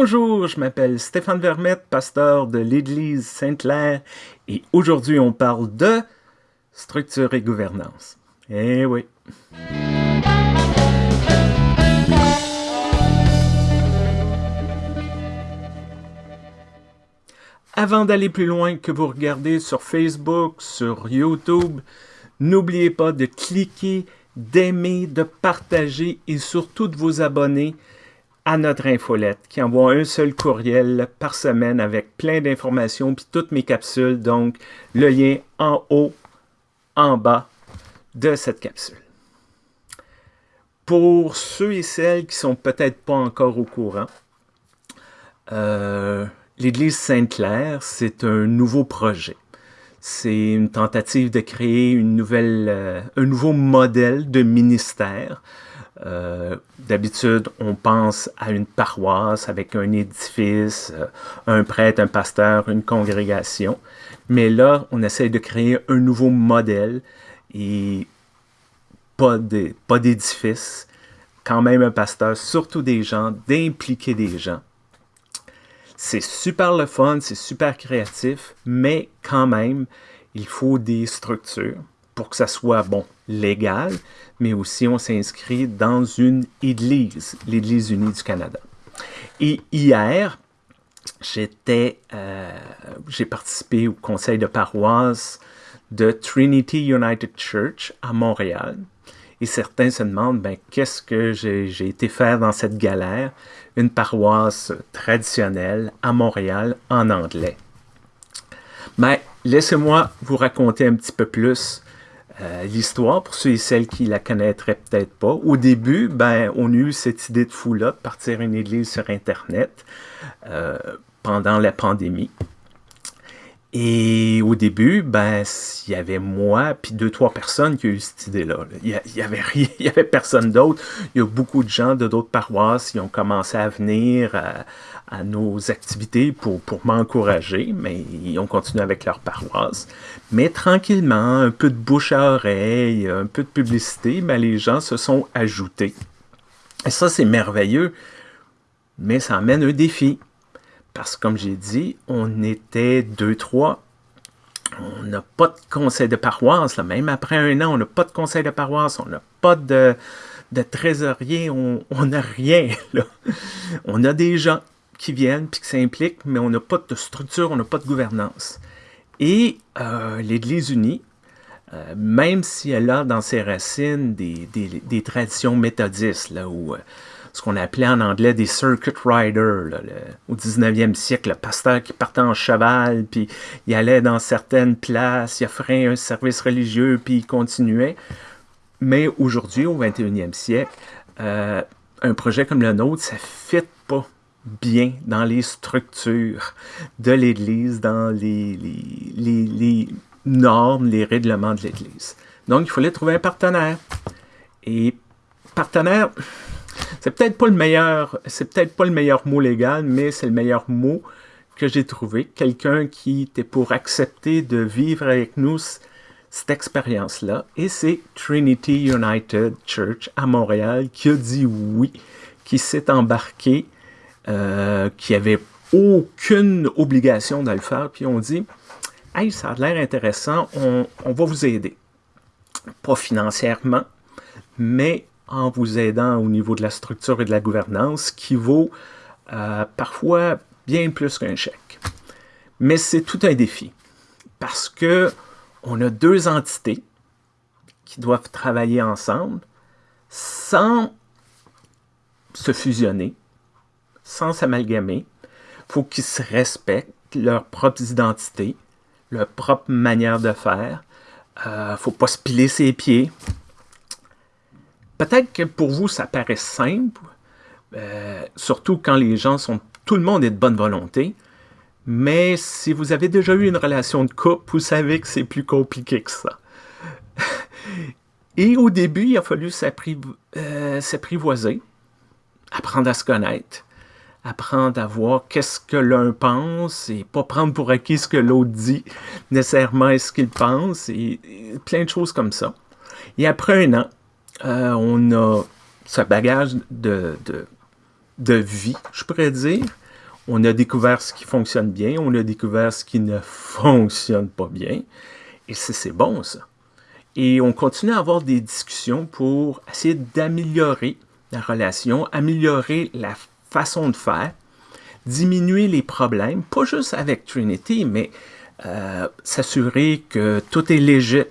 Bonjour, je m'appelle Stéphane Vermette, pasteur de l'Église Sainte-Claire, et aujourd'hui on parle de structure et gouvernance. Eh oui. Avant d'aller plus loin que vous regardez sur Facebook, sur YouTube, n'oubliez pas de cliquer, d'aimer, de partager et surtout de vous abonner à notre infolette qui envoie un seul courriel par semaine avec plein d'informations puis toutes mes capsules. Donc, le lien en haut, en bas de cette capsule. Pour ceux et celles qui sont peut-être pas encore au courant, euh, l'Église Sainte-Claire, c'est un nouveau projet. C'est une tentative de créer une nouvelle, euh, un nouveau modèle de ministère euh, d'habitude, on pense à une paroisse avec un édifice, euh, un prêtre, un pasteur, une congrégation. Mais là, on essaie de créer un nouveau modèle et pas d'édifice, quand même un pasteur, surtout des gens, d'impliquer des gens. C'est super le fun, c'est super créatif, mais quand même, il faut des structures pour que ça soit, bon, légal, mais aussi on s'inscrit dans une église, l'Église unie du Canada. Et hier, j'étais, euh, j'ai participé au conseil de paroisse de Trinity United Church à Montréal. Et certains se demandent, ben, qu'est-ce que j'ai été faire dans cette galère? Une paroisse traditionnelle à Montréal en anglais. Mais laissez-moi vous raconter un petit peu plus euh, l'histoire, pour ceux et celles qui la connaîtraient peut-être pas. Au début, ben, on a eu cette idée de fou-là de partir une église sur Internet euh, pendant la pandémie. Et au début, ben, il y avait moi puis deux, trois personnes qui ont eu cette idée-là. Il n'y avait il y avait personne d'autre. Il y a beaucoup de gens de d'autres paroisses qui ont commencé à venir à, à nos activités pour, pour m'encourager, mais ils ont continué avec leur paroisse. Mais tranquillement, un peu de bouche à oreille, un peu de publicité, ben, les gens se sont ajoutés. Et ça, c'est merveilleux, mais ça amène un défi. Parce que, comme j'ai dit, on était deux, trois. On n'a pas de conseil de paroisse. Même après un an, on n'a pas de conseil de paroisse. On n'a pas de, trésorier. On n'a rien. On a des gens qui viennent puis qui s'impliquent, mais on n'a pas de structure, on n'a pas de gouvernance. Et euh, l'Église unie, euh, même si elle a dans ses racines des, des, traditions méthodistes, là, où ce qu'on appelait en anglais des circuit riders. au 19e siècle, le pasteur qui partait en cheval, puis il allait dans certaines places, il offrait un service religieux, puis il continuait. Mais aujourd'hui, au 21e siècle, euh, un projet comme le nôtre, ça ne fit pas bien dans les structures de l'Église, dans les, les, les, normes, les règlements de l'Église. Donc, il fallait trouver un partenaire. Et partenaire, c'est peut-être pas le meilleur, c'est peut-être le meilleur mot légal, mais c'est le meilleur mot que j'ai trouvé. Quelqu'un qui était pour accepter de vivre avec nous cette expérience-là. Et c'est Trinity United Church à Montréal qui a dit oui, qui s'est embarqué, euh, qui avait aucune obligation de le faire. Puis on dit, hey, ça a l'air intéressant, on va vous aider. Pas financièrement, mais en vous aidant au niveau de la structure et de la gouvernance qui vaut euh, parfois bien plus qu'un chèque. Mais c'est tout un défi parce que on a deux entités qui doivent travailler ensemble sans se fusionner, sans s'amalgamer. Il faut qu'ils se respectent leurs propres identités, leur propre manière de faire. Il euh, ne faut pas se piler ses pieds. Peut-être que pour vous, ça paraît simple, euh, surtout quand les gens sont... Tout le monde est de bonne volonté, mais si vous avez déjà eu une relation de couple, vous savez que c'est plus compliqué que ça. Et au début, il a fallu euh, s'apprivoiser, apprendre à se connaître, apprendre à voir qu'est-ce que l'un pense et pas prendre pour acquis ce que l'autre dit nécessairement est ce qu'il pense et, plein de choses comme ça. Et après un an, euh, on a ce bagage de, de, vie, je pourrais dire, On a découvert ce qui fonctionne bien, on a découvert ce qui ne fonctionne pas bien. Et c'est bon, ça. Et on continue à avoir des discussions pour essayer d'améliorer la relation, améliorer la façon de faire, diminuer les problèmes, pas juste avec Trinity, mais euh, s'assurer que tout est léger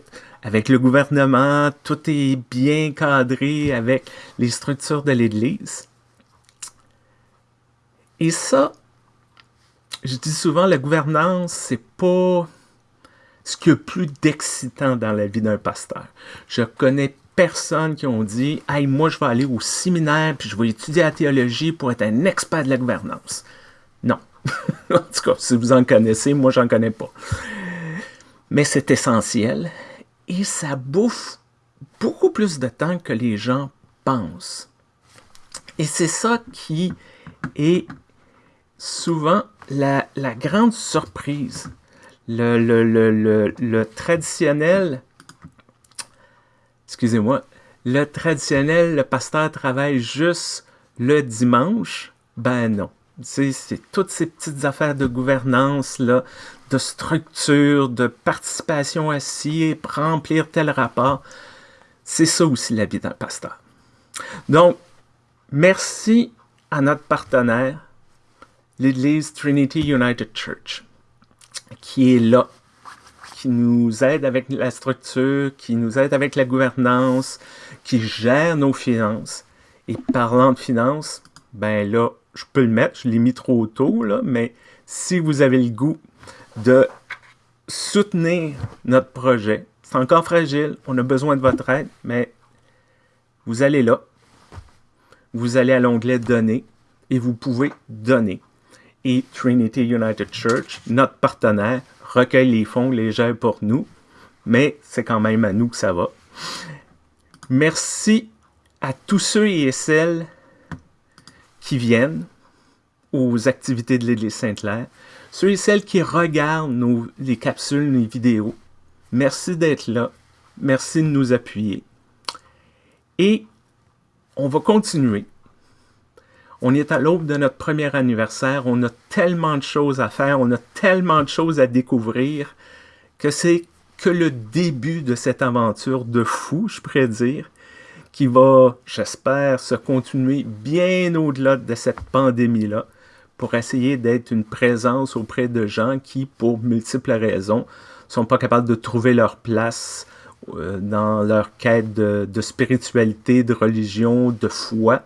avec le gouvernement, tout est bien cadré avec les structures de l'Église. Et ça, je dis souvent, la gouvernance, c'est pas ce qu'il y a plus d'excitant dans la vie d'un pasteur. Je connais personne qui ont dit « Hey, moi, je vais aller au séminaire puis je vais étudier la théologie pour être un expert de la gouvernance. » Non. en tout cas, si vous en connaissez, moi, j'en connais pas. Mais c'est essentiel et ça bouffe beaucoup plus de temps que les gens pensent. Et c'est ça qui est souvent la, grande surprise. Le, traditionnel, excusez-moi, le traditionnel, le pasteur travaille juste le dimanche? Ben non. C'est toutes ces petites affaires de gouvernance, là, de structure, de participation à ci, remplir tel rapport. C'est ça aussi la vie d'un pasteur. Donc, merci à notre partenaire, l'Église Trinity United Church, qui est là, qui nous aide avec la structure, qui nous aide avec la gouvernance, qui gère nos finances. Et parlant de finances, ben là, je peux le mettre, je l'ai mis trop tôt, mais si vous avez le goût de soutenir notre projet, c'est encore fragile, on a besoin de votre aide, mais vous allez là, vous allez à l'onglet « Donner » et vous pouvez donner. Et Trinity United Church, notre partenaire, recueille les fonds, les pour nous, mais c'est quand même à nous que ça va. Merci à tous ceux et celles qui viennent aux activités de l'Église Sainte-Claire, ceux et celles qui regardent nos, les capsules, les vidéos. Merci d'être là. Merci de nous appuyer. Et on va continuer. On est à l'aube de notre premier anniversaire. On a tellement de choses à faire. On a tellement de choses à découvrir que c'est que le début de cette aventure de fou, je pourrais dire qui va, j'espère, se continuer bien au-delà de cette pandémie-là pour essayer d'être une présence auprès de gens qui, pour multiples raisons, sont pas capables de trouver leur place euh, dans leur quête de, de, spiritualité, de religion, de foi.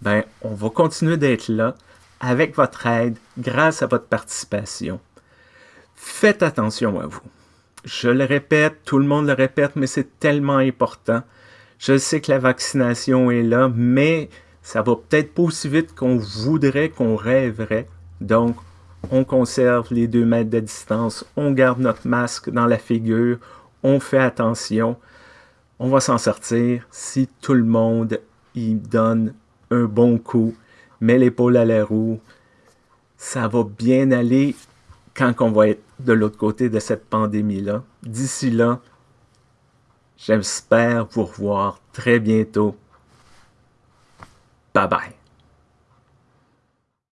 Ben, on va continuer d'être là avec votre aide, grâce à votre participation. Faites attention à vous. Je le répète, tout le monde le répète, mais c'est tellement important. Je sais que la vaccination est là, mais ça va peut-être pas aussi vite qu'on voudrait, qu'on rêverait. Donc, on conserve les deux mètres de distance, on garde notre masque dans la figure, on fait attention. On va s'en sortir si tout le monde y donne un bon coup, met l'épaule à la roue. Ça va bien aller quand on va être de l'autre côté de cette pandémie-là. D'ici là, J'espère vous revoir très bientôt. Bye bye.